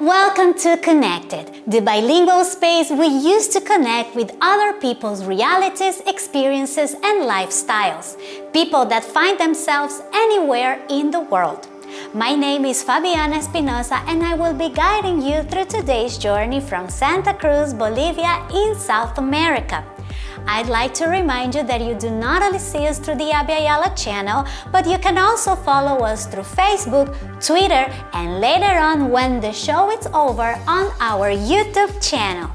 welcome to Connected, the bilingual space we use to connect with other people's realities, experiences, and lifestyles. People that find themselves anywhere in the world. My name is Fabiana Espinosa and I will be guiding you through today's journey from Santa Cruz, Bolivia in South America. I'd like to remind you that you do not only see us through the Abya Yala channel, but you can also follow us through Facebook, Twitter, and later on when the show is over on our YouTube channel.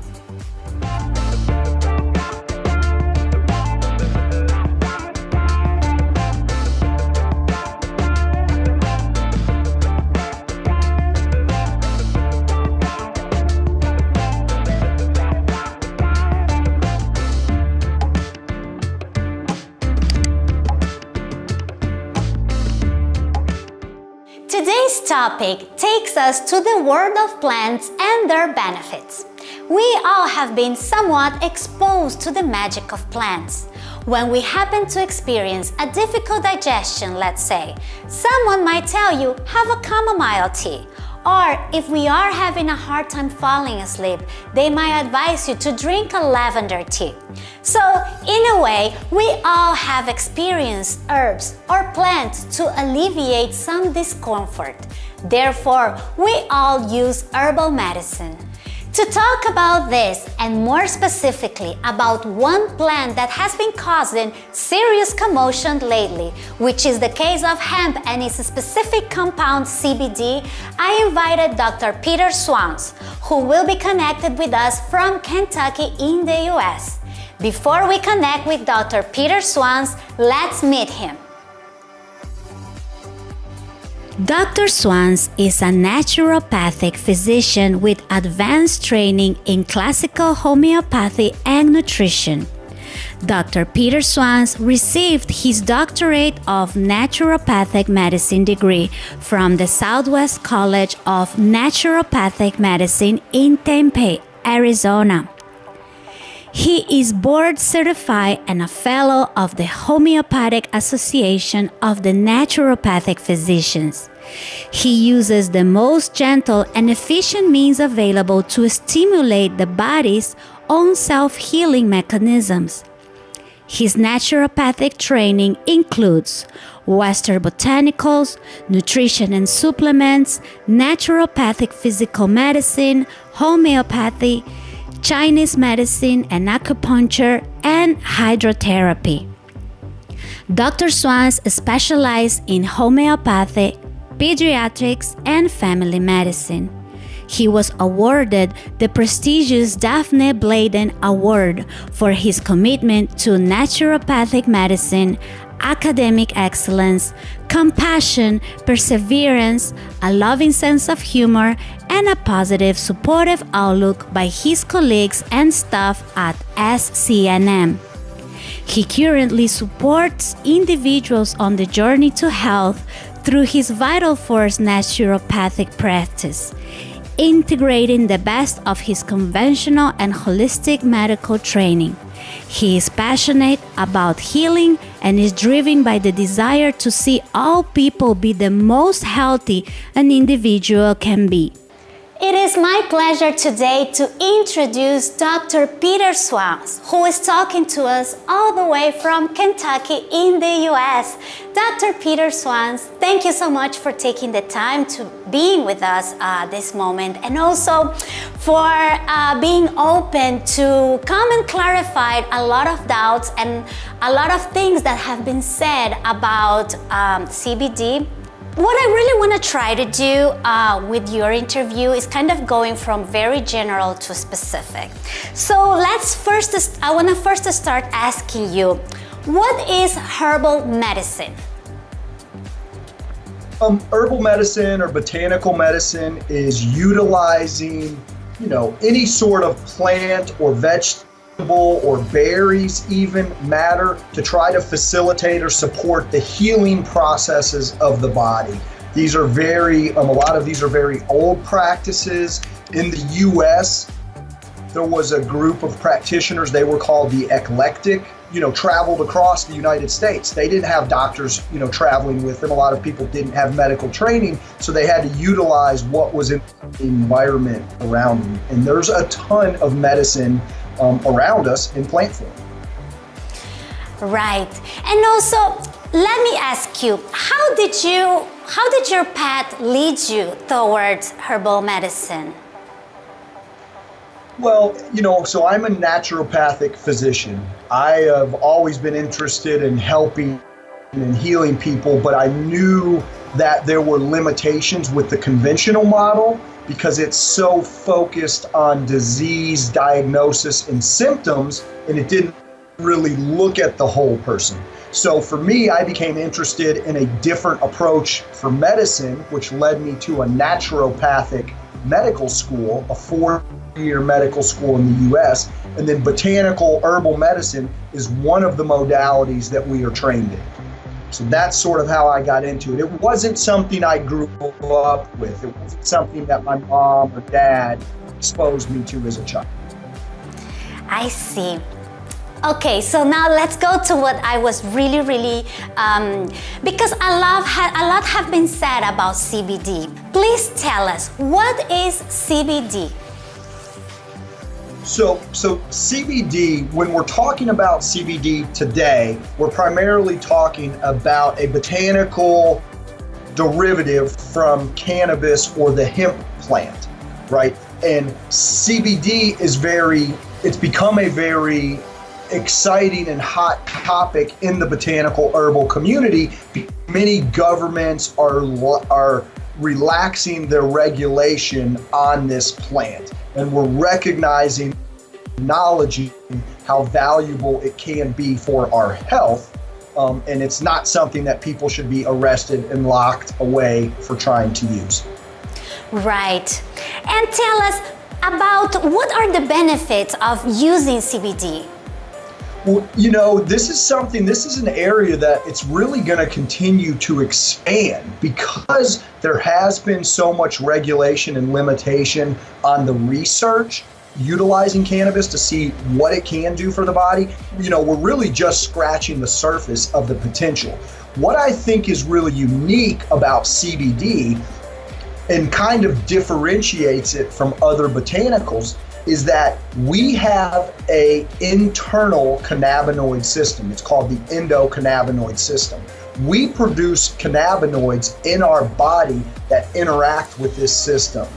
Topic takes us to the world of plants and their benefits. We all have been somewhat exposed to the magic of plants. When we happen to experience a difficult digestion, let's say, someone might tell you, have a chamomile tea or if we are having a hard time falling asleep, they might advise you to drink a lavender tea. So in a way, we all have experienced herbs or plants to alleviate some discomfort. Therefore, we all use herbal medicine. To talk about this and more specifically about one plant that has been causing serious commotion lately, which is the case of hemp and its specific compound CBD, I invited Dr. Peter Swanz, who will be connected with us from Kentucky in the US. Before we connect with Dr. Peter Swanz, let's meet him. Dr. Swanz is a naturopathic physician with advanced training in classical homeopathy and nutrition. Dr. Peter Swanz received his doctorate of naturopathic medicine degree from the Southwest College of Naturopathic Medicine in Tempe, Arizona. He is board certified and a fellow of the Homeopathic Association of the Naturopathic Physicians. He uses the most gentle and efficient means available to stimulate the body's own self healing mechanisms. His naturopathic training includes Western botanicals, nutrition and supplements, naturopathic physical medicine, homeopathy, Chinese medicine and acupuncture, and hydrotherapy. Dr. Swanz specialized in homeopathy, pediatrics, and family medicine. He was awarded the prestigious Daphne Bladen Award for his commitment to naturopathic medicine, academic excellence, compassion, perseverance, a loving sense of humor, and a positive, supportive outlook by his colleagues and staff at SCNM. He currently supports individuals on the journey to health through his Vital Force naturopathic practice, integrating the best of his conventional and holistic medical training. He is passionate about healing and is driven by the desire to see all people be the most healthy an individual can be. It is my pleasure today to introduce Dr. Peter Swanz, who is talking to us all the way from Kentucky in the US. Dr. Peter Swanz, thank you so much for taking the time to being with us uh, this moment and also for uh, being open to come and clarify a lot of doubts and a lot of things that have been said about um, CBD what I really want to try to do uh, with your interview is kind of going from very general to specific. So let's first, I want to first start asking you, what is herbal medicine? Um, herbal medicine or botanical medicine is utilizing, you know, any sort of plant or vegetable or berries even matter to try to facilitate or support the healing processes of the body. These are very, um, a lot of these are very old practices. In the US, there was a group of practitioners, they were called the eclectic you know, traveled across the United States. They didn't have doctors, you know, traveling with them. A lot of people didn't have medical training, so they had to utilize what was in the environment around them. And there's a ton of medicine um, around us in plant form. Right. And also, let me ask you, how did you, how did your path lead you towards herbal medicine? Well, you know, so I'm a naturopathic physician. I have always been interested in helping and healing people, but I knew that there were limitations with the conventional model because it's so focused on disease diagnosis and symptoms, and it didn't really look at the whole person. So for me, I became interested in a different approach for medicine, which led me to a naturopathic medical school, a four year medical school in the US. And then botanical herbal medicine is one of the modalities that we are trained in. So that's sort of how I got into it. It wasn't something I grew up with, it wasn't something that my mom or dad exposed me to as a child. I see. Okay, so now let's go to what I was really, really, um, because a lot, a lot have been said about CBD. Please tell us, what is CBD? So, so CBD, when we're talking about CBD today, we're primarily talking about a botanical derivative from cannabis or the hemp plant, right? And CBD is very, it's become a very exciting and hot topic in the botanical herbal community. Many governments are are relaxing their regulation on this plant, and we're recognizing, acknowledging how valuable it can be for our health. Um, and it's not something that people should be arrested and locked away for trying to use. Right. And tell us about what are the benefits of using CBD? You know, this is something, this is an area that it's really going to continue to expand because there has been so much regulation and limitation on the research utilizing cannabis to see what it can do for the body. You know, we're really just scratching the surface of the potential. What I think is really unique about CBD and kind of differentiates it from other botanicals is that we have a internal cannabinoid system. It's called the endocannabinoid system. We produce cannabinoids in our body that interact with this system.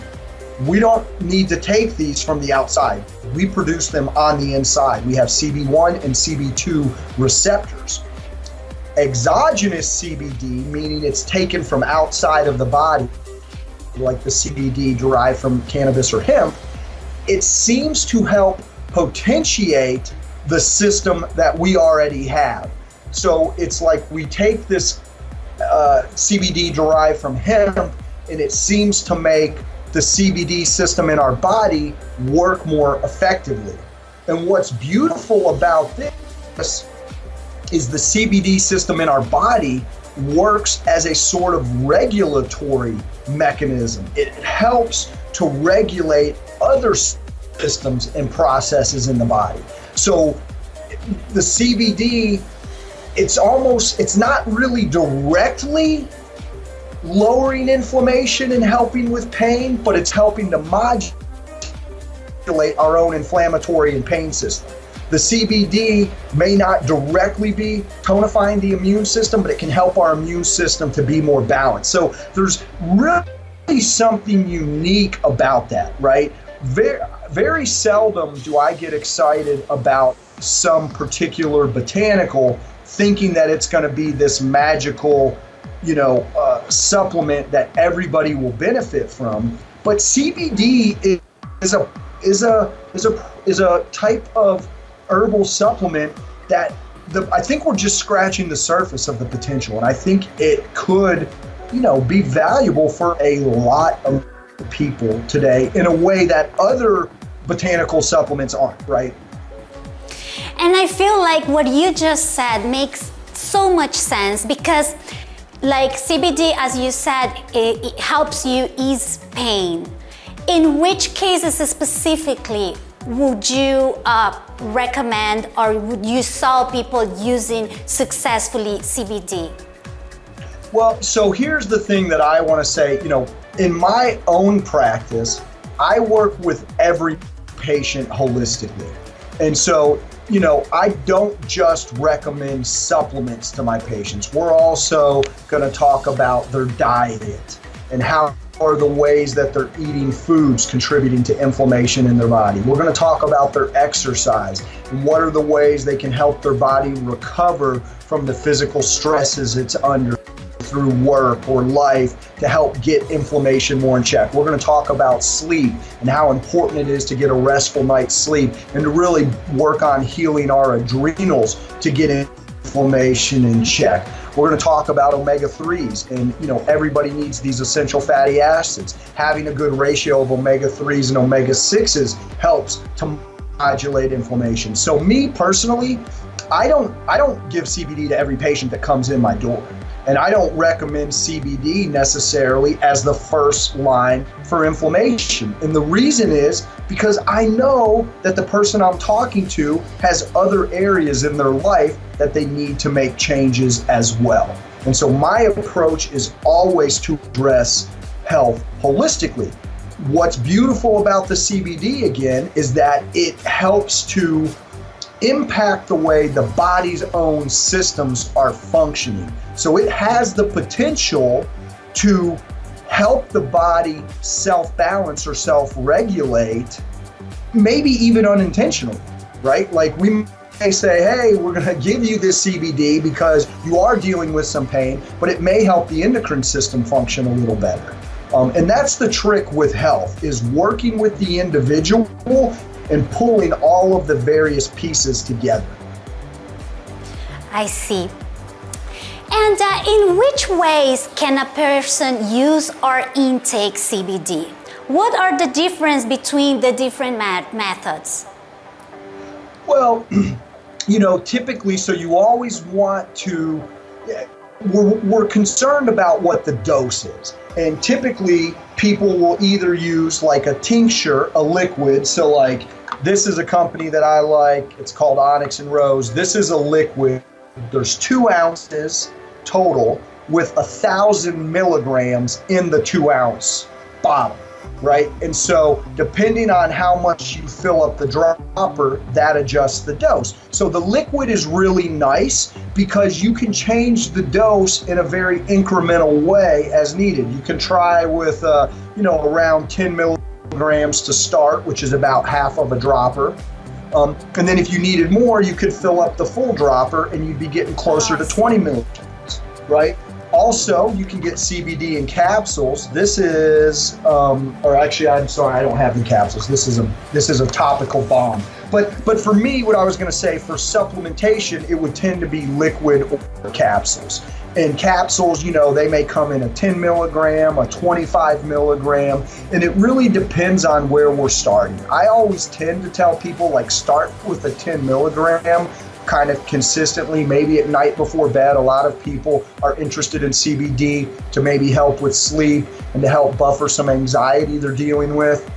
We don't need to take these from the outside. We produce them on the inside. We have CB1 and CB2 receptors. Exogenous CBD, meaning it's taken from outside of the body, like the CBD derived from cannabis or hemp, it seems to help potentiate the system that we already have. So it's like we take this uh, CBD derived from hemp and it seems to make the CBD system in our body work more effectively. And what's beautiful about this is the CBD system in our body works as a sort of regulatory mechanism. It helps to regulate other systems and processes in the body. So the CBD, it's almost, it's not really directly lowering inflammation and helping with pain, but it's helping to modulate our own inflammatory and pain system. The CBD may not directly be tonifying the immune system, but it can help our immune system to be more balanced. So there's really something unique about that, right? Very, very seldom do I get excited about some particular botanical thinking that it's going to be this magical, you know, uh, supplement that everybody will benefit from. But CBD is a is a is a is a type of herbal supplement that the, I think we're just scratching the surface of the potential, and I think it could, you know, be valuable for a lot of people today in a way that other botanical supplements aren't, right? And I feel like what you just said makes so much sense because like CBD, as you said, it, it helps you ease pain. In which cases specifically would you uh, recommend or would you saw people using successfully CBD? Well, so here's the thing that I want to say, you know, in my own practice, I work with every patient holistically. And so, you know, I don't just recommend supplements to my patients. We're also going to talk about their diet and how are the ways that they're eating foods contributing to inflammation in their body. We're going to talk about their exercise and what are the ways they can help their body recover from the physical stresses it's under through work or life to help get inflammation more in check. We're going to talk about sleep and how important it is to get a restful night's sleep and to really work on healing our adrenals to get inflammation in check. We're going to talk about omega 3s and you know everybody needs these essential fatty acids. Having a good ratio of omega 3s and omega 6s helps to modulate inflammation. So me personally, I don't I don't give CBD to every patient that comes in my door. And I don't recommend CBD necessarily as the first line for inflammation. And the reason is because I know that the person I'm talking to has other areas in their life that they need to make changes as well. And so my approach is always to address health holistically. What's beautiful about the CBD again is that it helps to impact the way the body's own systems are functioning. So it has the potential to help the body self balance or self regulate, maybe even unintentionally, right? Like we may say, hey, we're going to give you this CBD because you are dealing with some pain, but it may help the endocrine system function a little better. Um, and that's the trick with health is working with the individual and pulling all of the various pieces together. I see. And uh, in which ways can a person use or intake CBD? What are the difference between the different methods? Well, you know, typically, so you always want to, we're, we're concerned about what the dose is. And typically, people will either use like a tincture, a liquid. So, like, this is a company that I like. It's called Onyx and Rose. This is a liquid. There's two ounces total with a thousand milligrams in the two ounce bottle, right? And so, depending on how much you fill up the dropper, that adjusts the dose. So, the liquid is really nice because you can change the dose in a very incremental way as needed. You can try with, uh, you know, around 10 milligrams to start, which is about half of a dropper. Um, and then if you needed more, you could fill up the full dropper and you'd be getting closer to 20 milligrams right? Also, you can get CBD in capsules. This is, um, or actually, I'm sorry, I don't have the capsules. This is a this is a topical balm. But but for me, what I was going to say for supplementation, it would tend to be liquid or capsules. And capsules, you know, they may come in a 10 milligram, a 25 milligram, and it really depends on where we're starting. I always tend to tell people like start with a 10 milligram kind of consistently, maybe at night before bed. A lot of people are interested in CBD to maybe help with sleep and to help buffer some anxiety they're dealing with.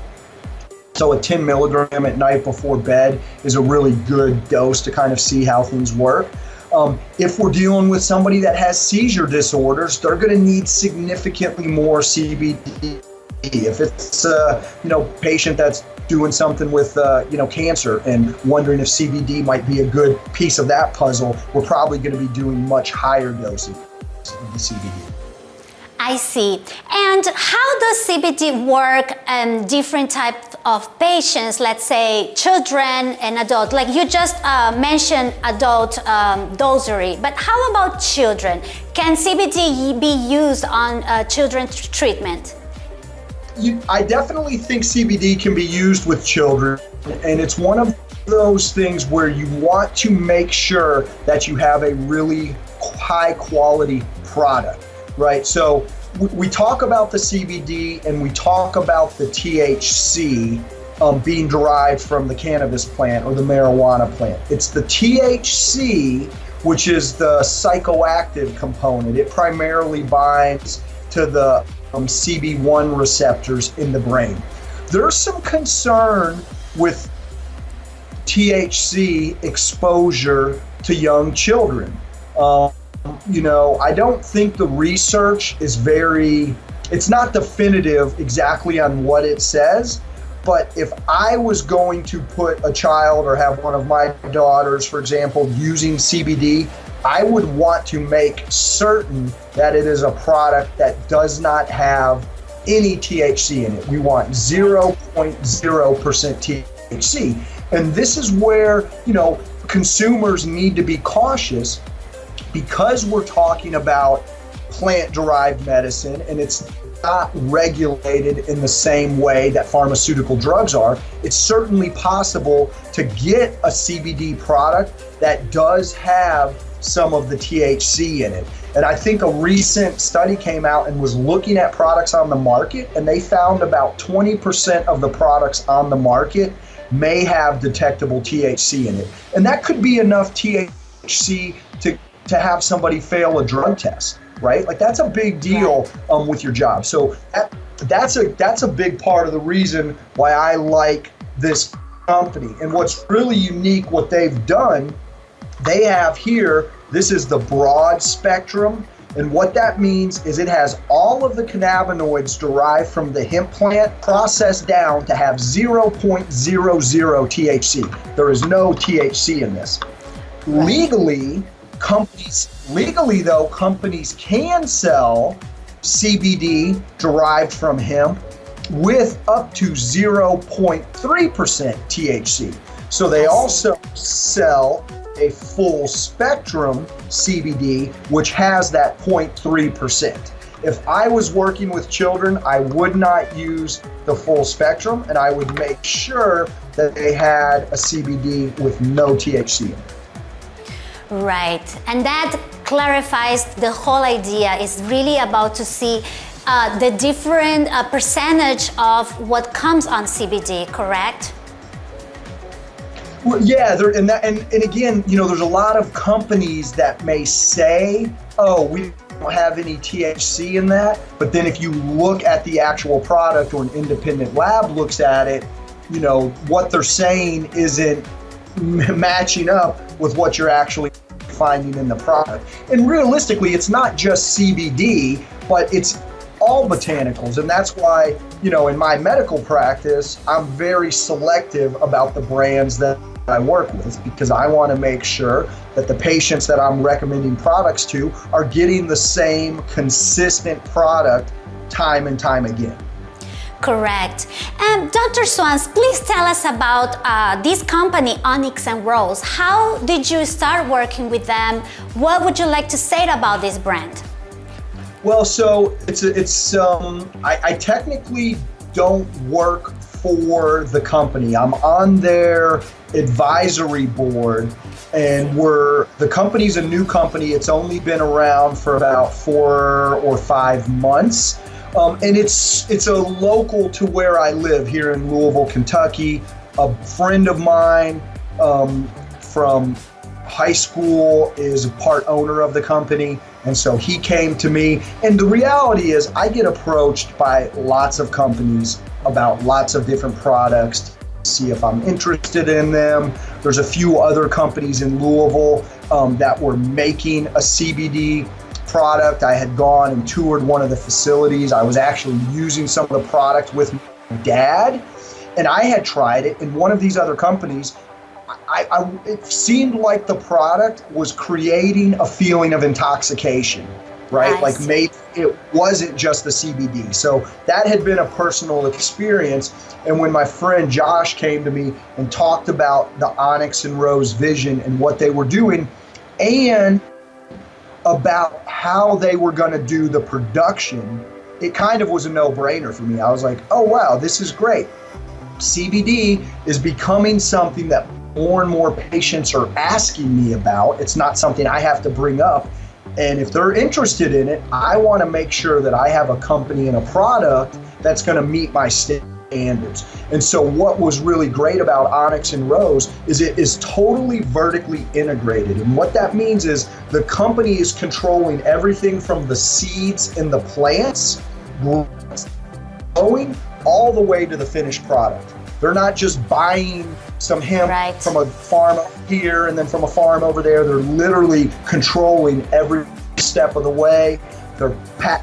So, a 10 milligram at night before bed is a really good dose to kind of see how things work. Um, if we're dealing with somebody that has seizure disorders, they're going to need significantly more CBD. If it's a you know patient that's doing something with uh, you know cancer and wondering if CBD might be a good piece of that puzzle, we're probably going to be doing much higher doses of the CBD. I see. And how does CBD work in different types of patients, let's say children and adults? Like you just uh, mentioned adult um, but how about children? Can CBD be used on uh, children's treatment? you, I definitely think CBD can be used with children, and it's one of those things where you want to make sure that you have a really high quality product, right? So we talk about the CBD and we talk about the THC um, being derived from the cannabis plant or the marijuana plant. It's the THC, which is the psychoactive component. It primarily binds to the um, CB1 receptors in the brain. There's some concern with THC exposure to young children. Um, you know, I don't think the research is very, it's not definitive exactly on what it says. But if I was going to put a child or have one of my daughters, for example, using CBD, I would want to make certain that it is a product that does not have any THC in it. We want 0.0% THC. And this is where, you know, consumers need to be cautious because we're talking about plant derived medicine and it's not regulated in the same way that pharmaceutical drugs are. It's certainly possible to get a CBD product that does have some of the THC in it. And I think a recent study came out and was looking at products on the market, and they found about 20% of the products on the market may have detectable THC in it. And that could be enough THC to, to have somebody fail a drug test right? Like that's a big deal um, with your job. So that, that's a that's a big part of the reason why I like this company. And what's really unique, what they've done, they have here. This is the broad spectrum. And what that means is it has all of the cannabinoids derived from the hemp plant processed down to have 0.00 THC. There is no THC in this. Right. Legally, companies legally though companies can sell CBD derived from hemp with up to 0.3% THC. So they also sell a full spectrum CBD which has that 0.3%. If I was working with children, I would not use the full spectrum and I would make sure that they had a CBD with no THC in it. Right, and that clarifies the whole idea. It's really about to see uh, the different uh, percentage of what comes on CBD, correct? Well, yeah, there, and, that, and, and again, you know, there's a lot of companies that may say, oh, we don't have any THC in that. But then if you look at the actual product or an independent lab looks at it, you know, what they're saying isn't matching up with what you're actually finding in the product. And realistically, it's not just CBD, but it's all botanicals. And that's why, you know, in my medical practice, I'm very selective about the brands that I work with because I want to make sure that the patients that I'm recommending products to are getting the same consistent product time and time again. Correct. And Dr. Swanz, please tell us about uh, this company, Onyx and Rose. How did you start working with them? What would you like to say about this brand? Well, so it's it's um, I, I technically don't work for the company. I'm on their advisory board, and we're the company's a new company. It's only been around for about four or five months. Um, and it's it's a local to where I live here in Louisville, Kentucky. A friend of mine um, from high school is a part owner of the company, and so he came to me. And the reality is, I get approached by lots of companies about lots of different products. See if I'm interested in them. There's a few other companies in Louisville um, that were making a CBD product. I had gone and toured one of the facilities. I was actually using some of the product with my dad, and I had tried it in one of these other companies. I, I, it seemed like the product was creating a feeling of intoxication, right? like maybe it wasn't just the CBD. So that had been a personal experience. And when my friend Josh came to me and talked about the Onyx and Rose vision and what they were doing, and about how they were going to do the production, it kind of was a no brainer for me. I was like, oh, wow, this is great. CBD is becoming something that more and more patients are asking me about. It's not something I have to bring up. And if they're interested in it, I want to make sure that I have a company and a product that's going to meet my standards standards. And so what was really great about Onyx and Rose is it is totally vertically integrated. And what that means is the company is controlling everything from the seeds in the plants growing all the way to the finished product. They're not just buying some hemp Right. from a farm here and then from a farm over there. They're literally controlling every step of the way. They're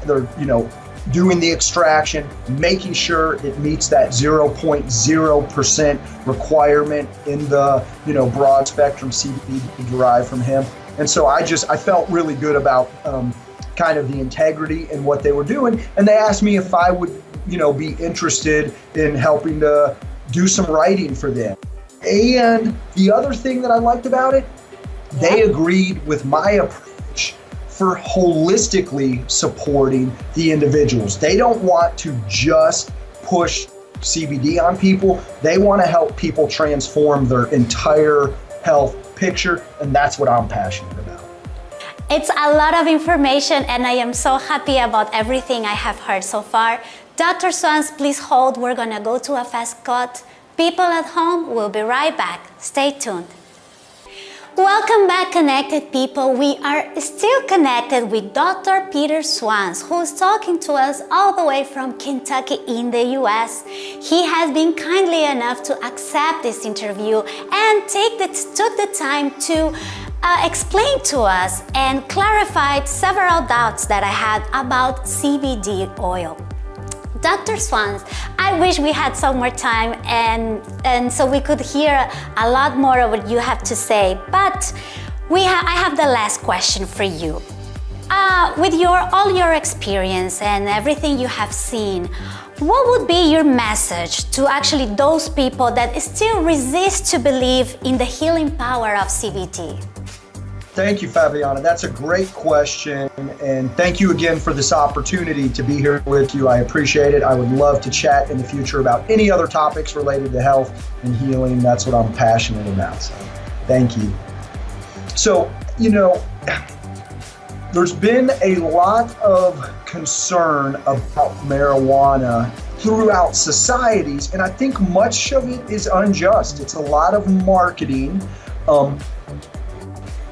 they're you know doing the extraction, making sure it meets that 0.0% requirement in the you know broad spectrum CBD derived from hemp. And so I just I felt really good about um, kind of the integrity and what they were doing. And they asked me if I would you know be interested in helping to do some writing for them. And the other thing that I liked about it, they agreed with my approach for holistically supporting the individuals. They don't want to just push CBD on people, they want to help people transform their entire health picture, and that's what I'm passionate about. It's a lot of information and I am so happy about everything I have heard so far. Dr. Swanz, please hold. We're gonna go to a fast cut. People at home, we'll be right back. Stay tuned. Welcome back, connected people. We are still connected with Dr. Peter Swanz, who's talking to us all the way from Kentucky in the US. He has been kindly enough to accept this interview and take the, took the time to uh, explain to us and clarified several doubts that I had about CBD oil. Dr. Swanz, I wish we had some more time and, and so we could hear a lot more of what you have to say, but we ha I have the last question for you. Uh, with your, all your experience and everything you have seen, what would be your message to actually those people that still resist to believe in the healing power of CBD? Thank you, Fabiana. That's a great question. And thank you again for this opportunity to be here with you. I appreciate it. I would love to chat in the future about any other topics related to health and healing. That's what I'm passionate about. So thank you. So, you know, there's been a lot of concern about marijuana throughout societies, and I think much of it is unjust. It's a lot of marketing. Um,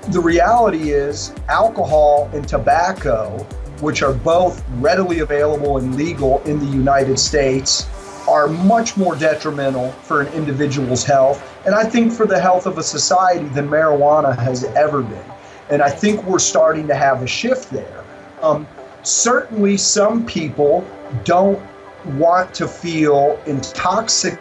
the reality is alcohol and tobacco, which are both readily available and legal in the United States, are much more detrimental for an individual's health, and I think for the health of a society than marijuana has ever been. And I think we're starting to have a shift there. Um, certainly, some people don't want to feel intoxicated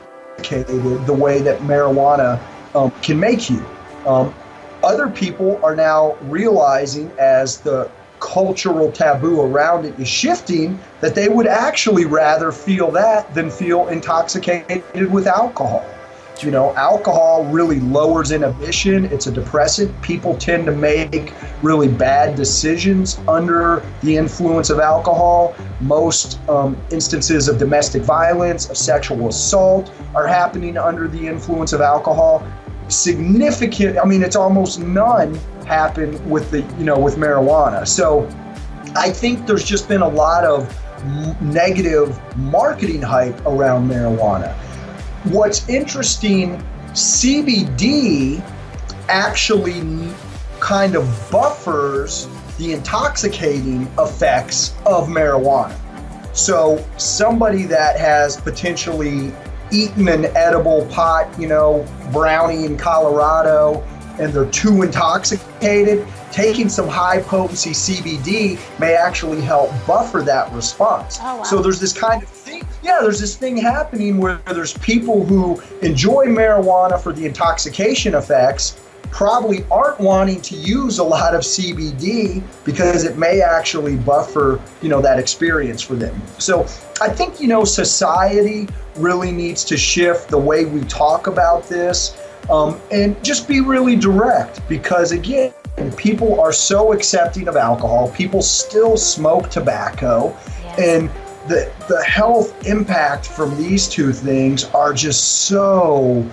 the way that marijuana um, can make you. Um, other people are now realizing as the cultural taboo around it is shifting that they would actually rather feel that than feel intoxicated with alcohol. You know, alcohol really lowers inhibition. It's a depressant. People tend to make really bad decisions under the influence of alcohol. Most um, instances of domestic violence, of sexual assault, are happening under the influence of alcohol significant i mean it's almost none happen with the you know with marijuana. So i think there's just been a lot of negative marketing hype around marijuana. What's interesting cbd actually kind of buffers the intoxicating effects of marijuana. So somebody that has potentially eaten an edible pot, you know, brownie in Colorado, and they're too intoxicated, taking some high potency CBD may actually help buffer that response. Oh, wow. So there's this kind of thing, yeah, there's this thing happening where there's people who enjoy marijuana for the intoxication effects probably aren't wanting to use a lot of CBD because it may actually buffer, you know, that experience for them. So I think, you know, society really needs to shift the way we talk about this um, and just be really direct because, again, people are so accepting of alcohol. People still smoke tobacco. Yes. And the, the health impact from these two things are just so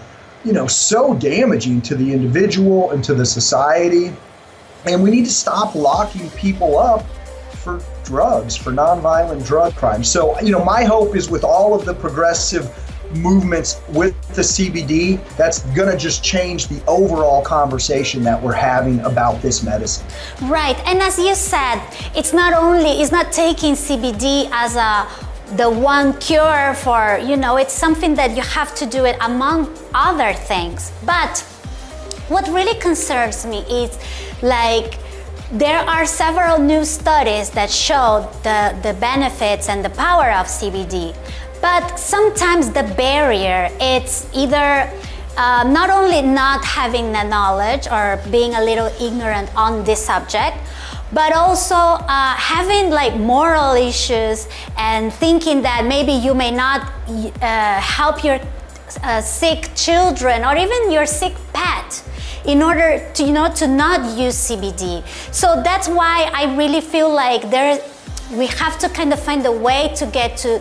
you know, so damaging to the individual and to the society. And we need to stop locking people up for drugs, for nonviolent drug crimes. So, you know, my hope is with all of the progressive movements with the CBD, that's going to just change the overall conversation that we're having about this medicine. Right, and as you said, it's not only, it's not taking CBD as a the one cure for, you know, it's something that you have to do it among other things. But what really concerns me is like there are several new studies that show the, the benefits and the power of CBD, but sometimes the barrier, it's either uh, not only not having the knowledge or being a little ignorant on this subject, but also uh, having like moral issues and thinking that maybe you may not uh, help your uh, sick children or even your sick pet in order to you know to not use CBD. So that's why I really feel like there we have to kind of find a way to get to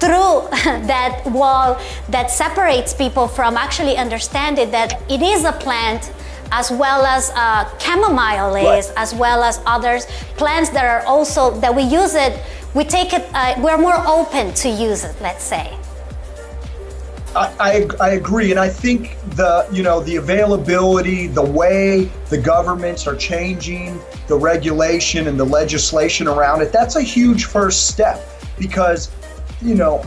through that wall that separates people from actually understanding that it is a plant as well as uh, chamomile is, as well as others plants that are also that we use it. We take it. Uh, we're more open to use it. Let's say. I, I, agree, and I think the you know the availability, the way the governments are changing the regulation and the legislation around it, that's a huge first step because you know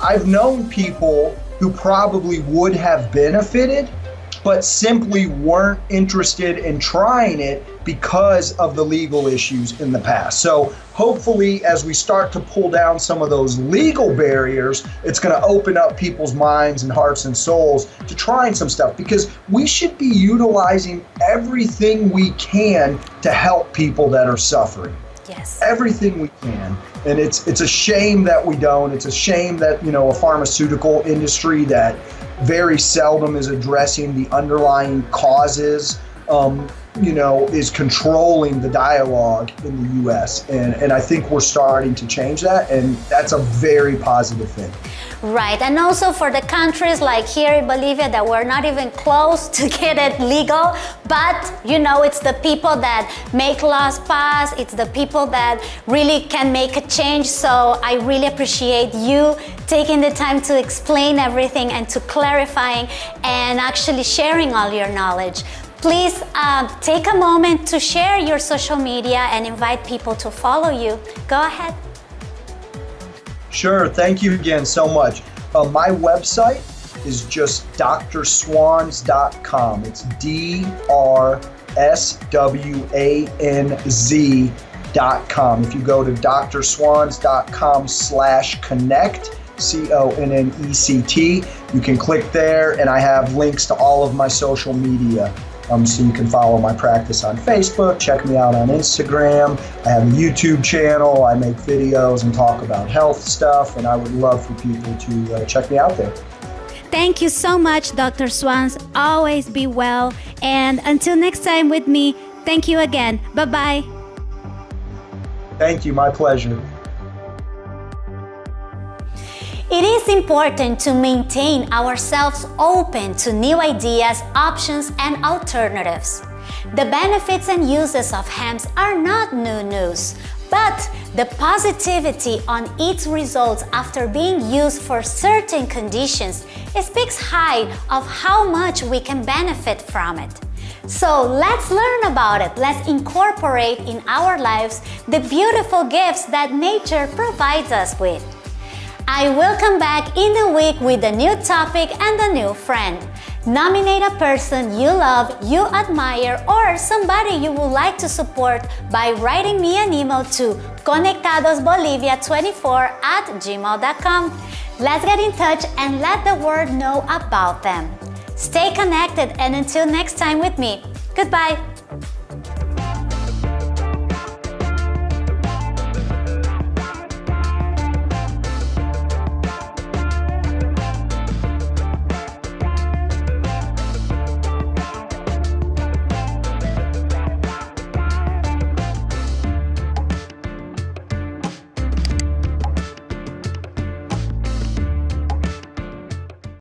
I've known people who probably would have benefited but simply weren't interested in trying it because of the legal issues in the past. So hopefully as we start to pull down some of those legal barriers, it's going to open up people's minds and hearts and souls to trying some stuff because we should be utilizing everything we can to help people that are suffering. Yes. Everything we can. And it's it's a shame that we don't. It's a shame that, you know, a pharmaceutical industry that very seldom is addressing the underlying causes, um, you know, is controlling the dialogue in the US. And, and I think we're starting to change that, and that's a very positive thing. Right, and also for the countries like here in Bolivia that we're not even close to get it legal, but you know, it's the people that make laws pass, it's the people that really can make a change. So I really appreciate you taking the time to explain everything and to clarifying and actually sharing all your knowledge. Please uh, take a moment to share your social media and invite people to follow you. Go ahead. Sure, thank you again so much. Uh, my website is just drswanz.com. It's D R S W A N Z.com. If you go to drswanz.com slash connect, C O N N E C T, you can click there, and I have links to all of my social media. Um, so you can follow my practice on Facebook, check me out on Instagram. I have a YouTube channel. I make videos and talk about health stuff, and I would love for people to uh, check me out there. Thank you so much, Dr. Swanz. Always be well. And until next time with me, thank you again. Bye bye. Thank you. My pleasure. It is important to maintain ourselves open to new ideas, options, and alternatives. The benefits and uses of hemp are not new news, but the positivity on its results after being used for certain conditions speaks high of how much we can benefit from it. So let's learn about it. Let's incorporate in our lives the beautiful gifts that nature provides us with. I will come back in the week with a new topic and a new friend. Nominate a person you love, you admire, or somebody you would like to support by writing me an email to conectadosbolivia24 at gmail.com. Let's get in touch and let the world know about them. Stay connected and until next time with me, goodbye.